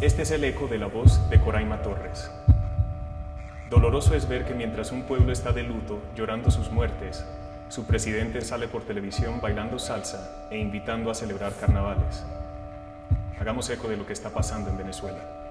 Este es el eco de la voz de Coraima Torres. Doloroso es ver que mientras un pueblo está de luto, llorando sus muertes, su presidente sale por televisión bailando salsa e invitando a celebrar carnavales. Hagamos eco de lo que está pasando en Venezuela.